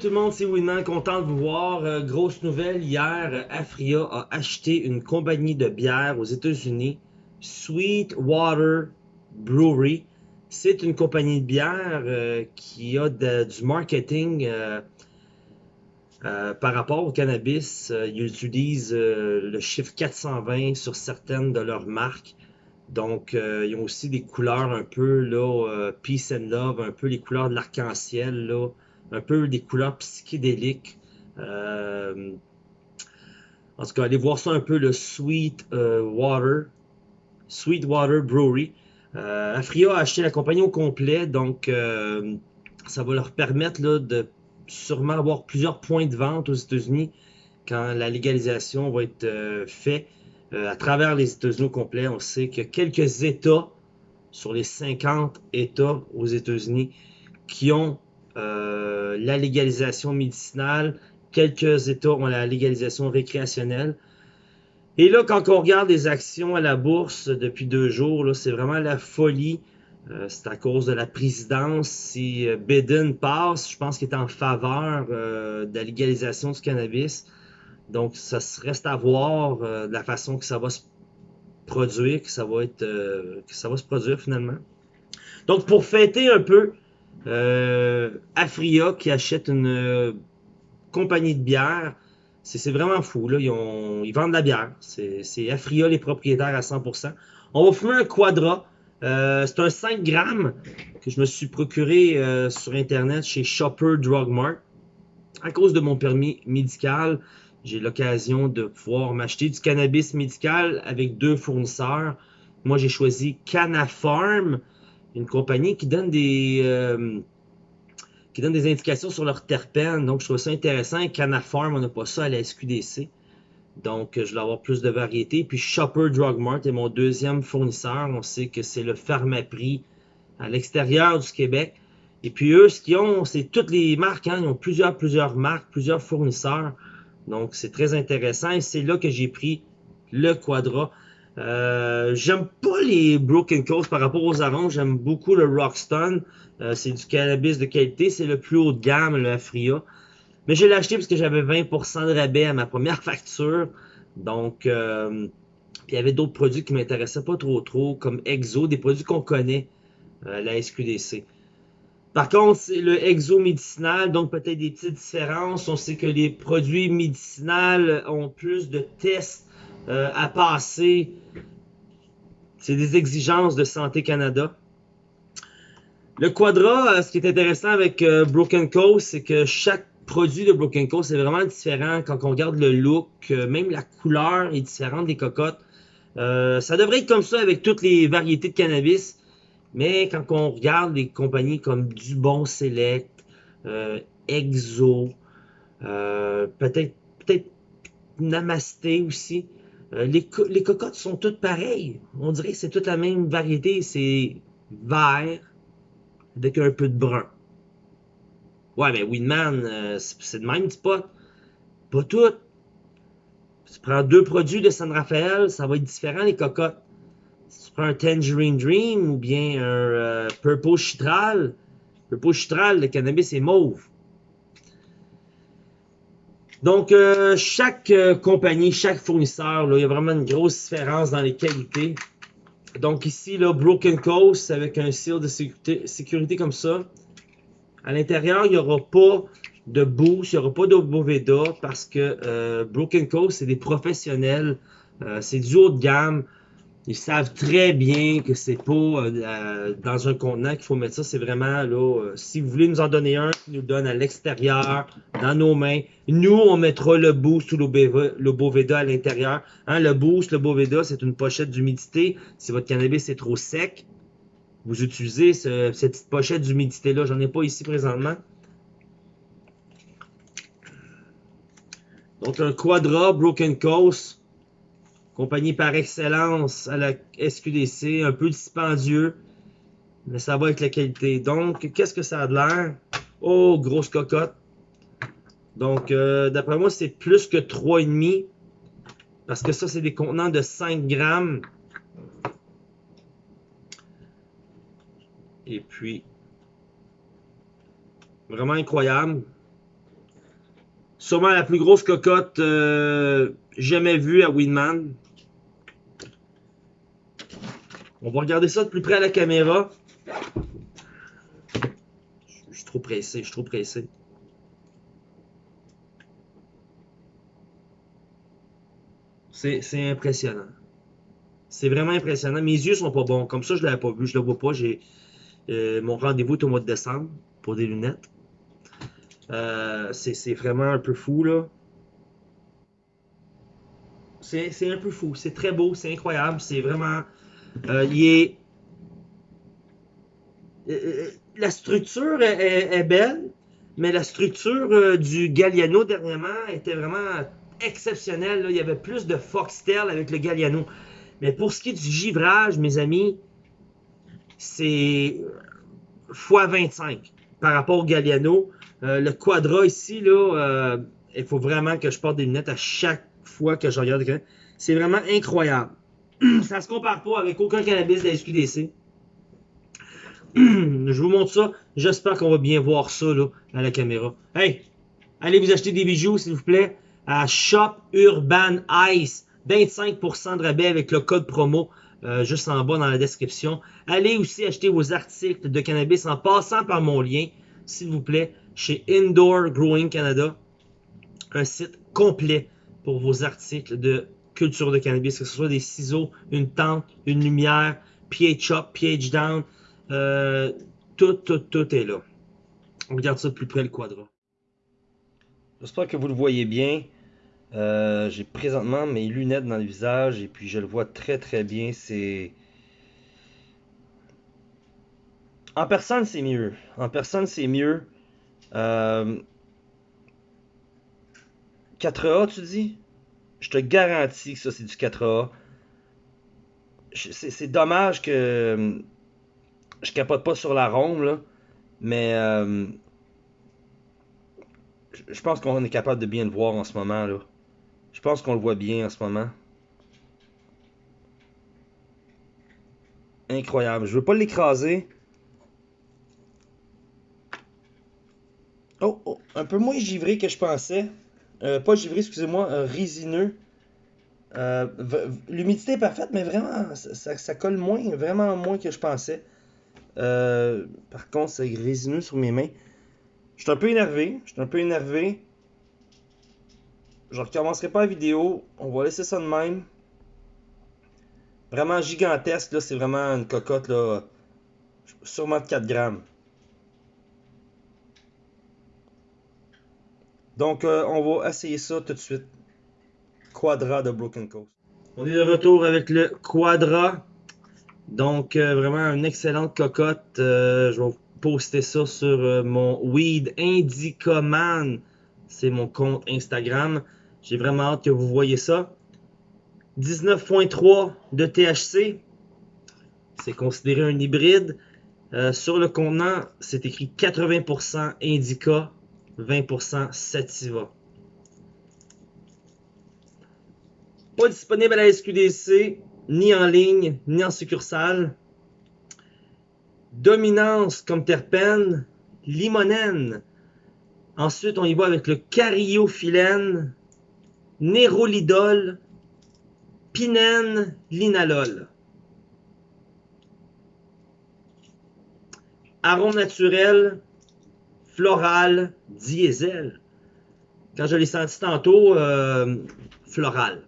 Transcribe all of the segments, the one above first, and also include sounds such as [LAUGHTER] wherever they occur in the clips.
tout le monde, c'est Winman, content de vous voir. Euh, grosse nouvelle, hier, Afria a acheté une compagnie de bière aux États-Unis, Sweetwater Brewery. C'est une compagnie de bière euh, qui a du marketing euh, par rapport au cannabis. ils utilisent le chiffre 420 sur certaines de leurs marques. Donc, ils ont aussi des couleurs un peu, là, Peace and Love, un peu les couleurs de l'arc-en-ciel, là un peu des couleurs psychédéliques. Euh, en tout cas, allez voir ça un peu, le Sweet euh, Water, Sweet Water Brewery. Euh, Afria a acheté la compagnie au complet, donc euh, ça va leur permettre là, de sûrement avoir plusieurs points de vente aux États-Unis quand la légalisation va être faite à travers les États-Unis au complet. On sait qu'il y a quelques États sur les 50 États aux États-Unis qui ont euh, la légalisation médicinale. Quelques États ont la légalisation récréationnelle. Et là, quand on regarde les actions à la bourse depuis deux jours, c'est vraiment la folie. Euh, c'est à cause de la présidence. Si euh, Biden passe, je pense qu'il est en faveur de la légalisation du cannabis. Donc, ça reste à voir de la façon que ça va se produire, que ça va être, que ça va se produire finalement. Donc, pour fêter un peu euh, Afria qui achète une euh, compagnie de bière. C'est vraiment fou. Là. Ils, vendent de la bière. C'est Afria les propriétaires à 100%. On va fumer un Quadra. Euh, c'est un 5 grammes que je me suis procuré sur Internet chez Shopper Drug Mart. À cause de mon permis médical, j'ai l'occasion de pouvoir m'acheter du cannabis médical avec deux fournisseurs. Moi, j'ai choisi Canafarm une compagnie qui donne des euh, qui donne des indications sur leurs terpènes. Donc, je trouve ça intéressant. Canafarm, on n'a pas ça à la SQDC. Donc, je vais avoir plus de variété. Puis, Shopper Drug Mart est mon deuxième fournisseur. On sait que c'est le Pharmaprix à l'extérieur du Québec. Et puis, eux, ce qu'ils ont, c'est toutes les marques. Hein. Ils ont plusieurs, plusieurs marques, plusieurs fournisseurs. Donc, c'est très intéressant. Et c'est là que j'ai pris le Quadra. Euh, j'aime pas les Broken Coast par rapport aux avant. J'aime beaucoup le Rockstone. Euh, c'est du cannabis de qualité. C'est le plus haut de gamme, le Afria. Mais je l'ai acheté parce que j'avais 20% de rabais à ma première [LAUGHS] facture. Donc, euh, il y avait d'autres produits qui m'intéressaient pas trop trop, comme Exo, des produits qu'on connaît, la SQDC. Par contre, c'est le exo médicinal, donc peut-être des petites différences. On sait que les produits médicinaux ont plus de tests euh, à passer. C'est des exigences de Santé Canada. Le Quadra, euh, ce qui est intéressant avec euh, Broken Coast, c'est que chaque produit de Broken Coast est vraiment différent. Quand on regarde le look, même la couleur est différente des cocottes. ça devrait être comme ça avec toutes les variétés de cannabis. Mais quand on regarde des compagnies comme Dubon Select, Exo, peut-être peut-être Namasté aussi, euh, les, cocottes sont toutes pareilles. On dirait que c'est toute la même variété. C'est vert avec un peu de brun. Ouais, mais Winman, euh, c'est le même spot. Pas tout. tu prends deux produits de San Rafael, ça va être différent les cocottes. Si tu prends un Tangerine Dream ou bien un euh, Purple Chitral, Purple Chitral, le cannabis est mauve. Donc, euh, chaque euh, compagnie, chaque fournisseur, là, il y a vraiment une grosse différence dans les qualités. Donc ici, là, Broken Coast avec un seal de sécurité, sécurité comme ça. À l'intérieur, il n'y aura pas de boost, il n'y aura pas de Boveda parce que euh, Broken Coast, c'est des professionnels. c'est du haut de gamme. Ils savent très bien que c'est pas euh, dans un contenant qu'il faut mettre ça. C'est vraiment là, euh, si vous voulez nous en donner un, nous le donne à l'extérieur, dans nos mains. Nous, on mettra le boost ou le Boveda à l'intérieur. Hein, le boost, le Boveda, c'est une pochette d'humidité. Si votre cannabis est trop sec, vous utilisez cette petite pochette d'humidité-là. J'en ai pas ici présentement. Donc, un Quadra Broken Coast compagnie par excellence à la SQDC, un peu dispendieux, mais ça va avec la qualité. Donc, qu'est-ce que ça a de l'air? Oh, grosse cocotte. Donc, euh, d'après moi, c'est plus que 3,5. Parce que ça, c'est des contenants de 5 grammes. Et puis, vraiment incroyable. Sûrement la plus grosse cocotte euh, jamais vue à Winman. On va regarder ça de plus près à la caméra. Je suis trop pressé, je suis trop pressé. C'est impressionnant. C'est vraiment impressionnant. Mes yeux sont pas bons. Comme ça, je l'avais pas vu. Je le vois pas. J'ai euh, mon rendez-vous au mois de décembre pour des lunettes. Euh, c'est vraiment un peu fou, là. C'est un peu fou. C'est très beau. C'est incroyable. C'est vraiment... Euh, il est... la structure est, belle, mais la structure du Galliano dernièrement était vraiment exceptionnelle. Il y avait plus de foxtail avec le Galliano. Mais pour ce qui est du givrage, mes amis, c'est x25 par rapport au Galliano. Euh, le Quadra ici, euh, il faut vraiment que je porte des lunettes à chaque fois que je regarde. C'est vraiment incroyable. [CLEARS THROAT] ça se compare pas avec aucun cannabis de la SQDC. [CLEARS THROAT] je vous montre ça. J'espère qu'on va bien voir ça là, à la caméra. Hey, allez vous acheter des bijoux, s'il vous plaît, à Shop Urban Ice. 25% de rabais avec le code promo euh, juste en bas dans la description. Allez aussi acheter vos articles de cannabis en passant par mon lien, s'il vous plaît, chez Indoor Growing Canada. Un site complet pour vos articles de culture de cannabis, que ce soit des ciseaux, une tente, une lumière, pH up, pH down, euh, tout, tout, tout est là. On regarde ça de plus près le quadra. J'espère que vous le voyez bien. Euh, j'ai présentement mes lunettes dans le visage et puis je le vois très très bien. C'est. En personne, c'est mieux. En personne, c'est mieux. 4A, euh, tu dis? Je te garantis que ça, c'est du 4A. C'est dommage que euh, je capote pas sur l'arôme, là. Mais je pense qu'on est capable de bien le voir en ce moment, là. Je pense qu'on le voit bien en ce moment. Incroyable. Je veux pas l'écraser. Oh, oh, un peu moins givré que je pensais. Euh, pas givré, excusez-moi, euh, résineux. Euh, l'humidité est parfaite, mais vraiment, ça, colle moins, vraiment moins que je pensais. par contre, c'est résineux sur mes mains. Je suis un peu énervé. Je suis un peu énervé. Je recommencerai pas la vidéo. On va laisser ça de même. Vraiment gigantesque, là. C'est vraiment une cocotte, là. Sûrement de 4 grammes. Donc, euh, on va essayer ça tout de suite. Quadra de Broken Coast. On est de retour avec le Quadra. Donc, euh, vraiment une excellente cocotte. Euh, je vais vous poster ça sur mon Weed Indicoman. C'est mon compte Instagram. J'ai vraiment hâte que vous voyez ça. 19.3 de THC. C'est considéré un hybride. Sur le contenant, c'est écrit 80% Indica, 20% Sativa. Pas disponible à la SQDC, ni en ligne, ni en succursale. Dominance comme terpène, limonène. Ensuite, on y va avec le cariophyllène, nérolidol, pinène, linalol. Arôme naturel, floral, diesel. Quand je l'ai senti tantôt, euh, floral.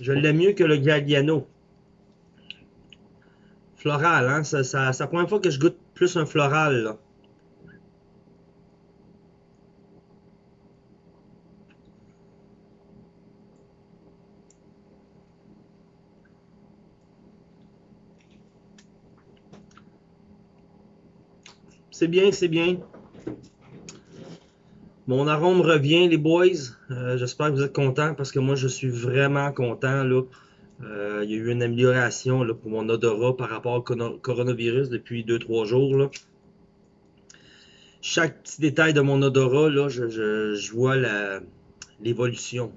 Je l'aime mieux que le Galliano. Floral, hein? C'est la première fois que je goûte plus un floral, là. C'est bien, c'est bien. Mon arôme revient, les boys. Euh, j'espère que vous êtes contents parce que moi, je suis vraiment content. Euh, il y a eu une amélioration pour mon odorat par rapport au coronavirus depuis 2-3 jours. Chaque petit détail de mon odorat, je vois l'évolution.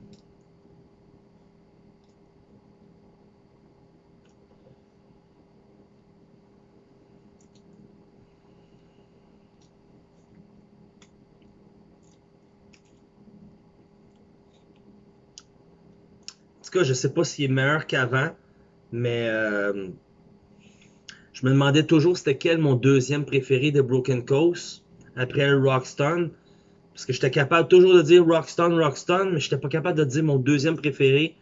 Cas, je sais pas s'il est meilleur qu'avant, mais euh, je me demandais toujours c'était quel mon deuxième préféré de Broken Coast après Rockstone. Parce que j'étais capable toujours de dire Rockstone, Rockstone, mais j'étais pas capable de dire mon deuxième préféré.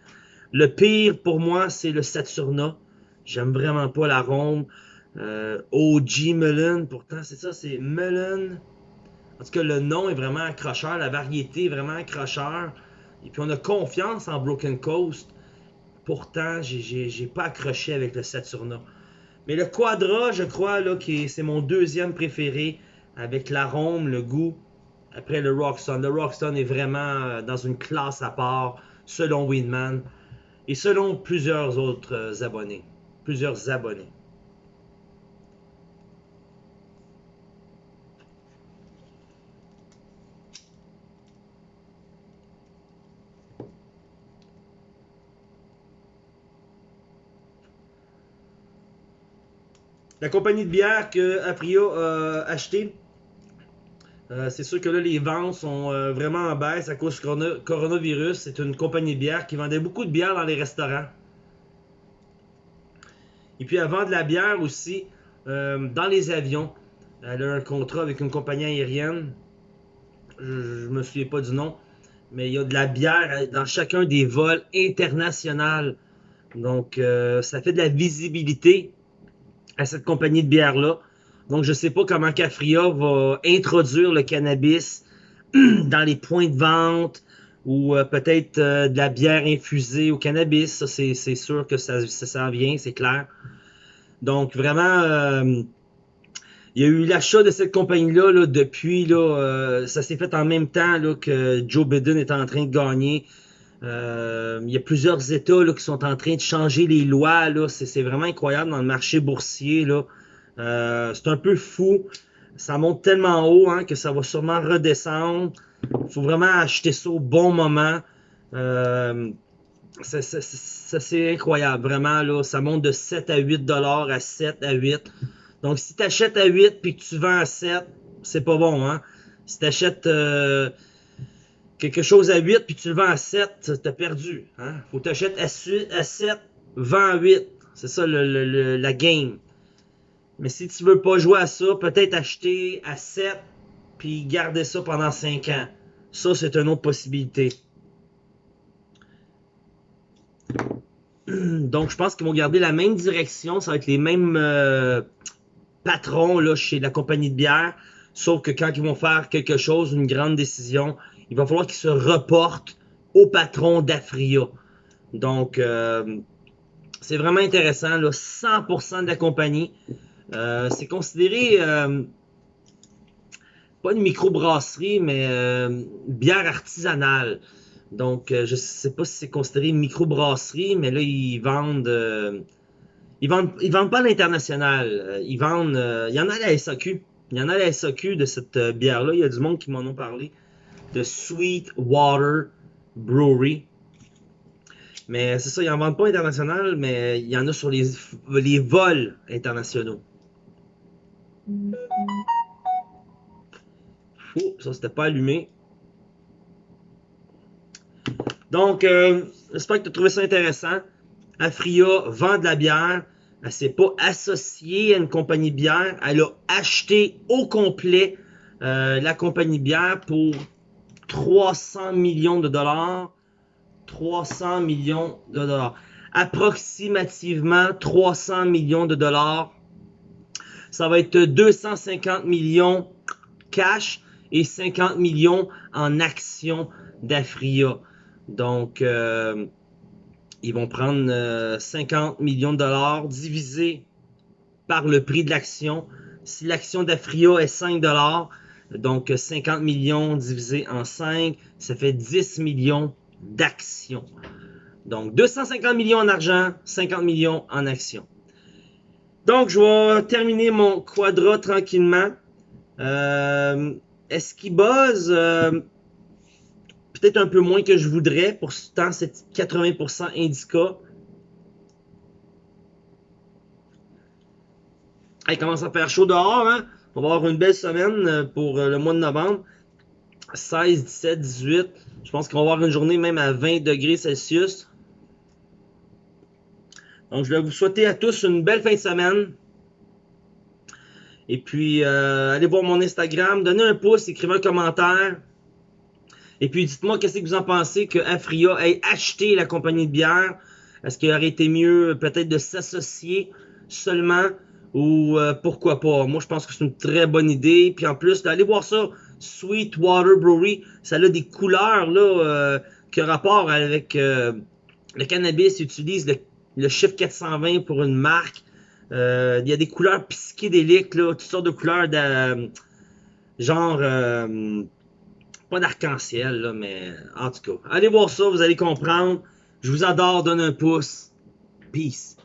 Le pire pour moi, c'est le Saturna. J'aime vraiment pas l'arôme. Euh, OG Mullen, pourtant c'est ça, c'est Mullen. En tout cas, le nom est vraiment accrocheur, la variété est vraiment accrocheur. Et puis on a confiance en Broken Coast. Pourtant, j'ai pas accroché avec le Saturna. Mais le Quadra, je crois, c'est mon deuxième préféré avec l'arôme, le goût. Après le Rockstone. Le Rockstone est vraiment euh, dans une classe à part, selon Winman. Et selon plusieurs autres euh, abonnés. Plusieurs abonnés. La compagnie de bière que a acheté, euh, c'est sûr que là, les ventes sont euh, vraiment en baisse à cause du coronavirus. C'est une compagnie de bière qui vendait beaucoup de bière dans les restaurants. Et puis, elle vend de la bière aussi euh, dans les avions. Elle a un contrat avec une compagnie aérienne. Je, ne me souviens pas du nom. Mais il y a de la bière dans chacun des vols internationaux. Donc, ça fait de la visibilité à cette compagnie de bière-là. Donc, je ne sais pas comment Cafria va introduire le cannabis [CLEARS THROAT] dans les points de vente ou euh, peut-être euh, de la bière infusée au cannabis. Ça, c'est sûr que ça, ça, vient, c'est clair. Donc, vraiment, euh, il y a eu l'achat de cette compagnie-là depuis, ça s'est fait en même temps que Joe Biden est en train de gagner. Euh, il y a plusieurs États là, qui sont en train de changer les lois. C'est vraiment incroyable dans le marché boursier. Là. Euh, c'est un peu fou. Ça monte tellement haut hein, que ça va sûrement redescendre. Il faut vraiment acheter ça au bon moment. Euh, c'est incroyable, vraiment. Là, ça monte de 7 à 8 dollars à 7 à 8. Donc, si tu achètes à 8 puis que tu vends à 7, c'est pas bon. Hein? Si tu achètes euh, quelque chose à 8 puis tu le vends à 7, t'as perdu. Hein? Faut t'acheter à, à 7, vends à 8. C'est ça le, la game. Mais si tu veux pas jouer à ça, peut-être acheter à 7 puis garder ça pendant 5 ans. Ça, c'est une autre possibilité. [CLEARS THROAT] Donc, je pense qu'ils vont garder la même direction. Ça va être les mêmes euh, patrons là, chez la compagnie de bière. Sauf que quand ils vont faire quelque chose, une grande décision, il va falloir qu'il se reporte au patron d'Afria. Donc, euh, c'est vraiment intéressant. Là, 100% de la compagnie. Euh, c'est considéré euh, pas une microbrasserie, mais bière artisanale. Donc, je sais pas si c'est considéré une microbrasserie, mais là, ils vendent... ils vendent, ils vendent pas à l'international. Ils vendent... il y en a à la SAQ. Il y en a à la SAQ de cette bière-là. Il y a du monde qui m'en ont parlé de Sweetwater Brewery. Mais c'est ça, ils n'en vendent pas international, mais il y en a sur les, les vols internationaux. Ça c'était pas allumé. Donc, euh, j'espère que tu as trouvé ça intéressant. Afria vend de la bière. Elle s'est pas associée à une compagnie bière. Elle a acheté au complet euh, la compagnie bière pour 300 millions de dollars. 300 millions de dollars. Approximativement 300 millions de dollars. Ça va être 250 millions cash et 50 millions en actions d'Afria. Donc, euh, ils vont prendre 50 euh, millions de dollars divisé par le prix de l'action. Si l'action d'Afria est 5 dollars, donc 50 millions divisé en 5, ça fait 10 millions d'actions. Donc 250 millions en argent, 50 millions en actions. Donc je vais terminer mon quadra tranquillement. Euh, Est-ce qu'il buzz? Euh, peut-être un peu moins que je voudrais. Pour ce temps, c'est 80% indica. Il commence à faire chaud dehors, hein? On va avoir une belle semaine euh, pour euh, le mois de novembre. 16, 17, 18. Je pense qu'on va avoir une journée même à 20 degrés Celsius. Donc, je vais vous souhaiter à tous une belle fin de semaine. Et puis, euh, allez voir mon Instagram, donnez un pouce, écrivez un commentaire. Et puis, dites-moi qu'est-ce que vous en pensez que Afria ait acheté la compagnie de bière. Est-ce qu'il aurait été mieux peut-être de s'associer seulement ou euh, pourquoi pas? Moi, je pense que c'est une très bonne idée. Puis en plus, allez voir ça, Sweetwater Brewery, ça a des couleurs là, euh, qui ont rapport avec euh, le cannabis. Ils utilisent le, chiffre 420 pour une marque. il y a des couleurs psychédéliques, là, toutes sortes de couleurs de genre pas d'arc-en-ciel, mais en tout cas. Allez voir ça, vous allez comprendre. Je vous adore, donne un pouce. Peace.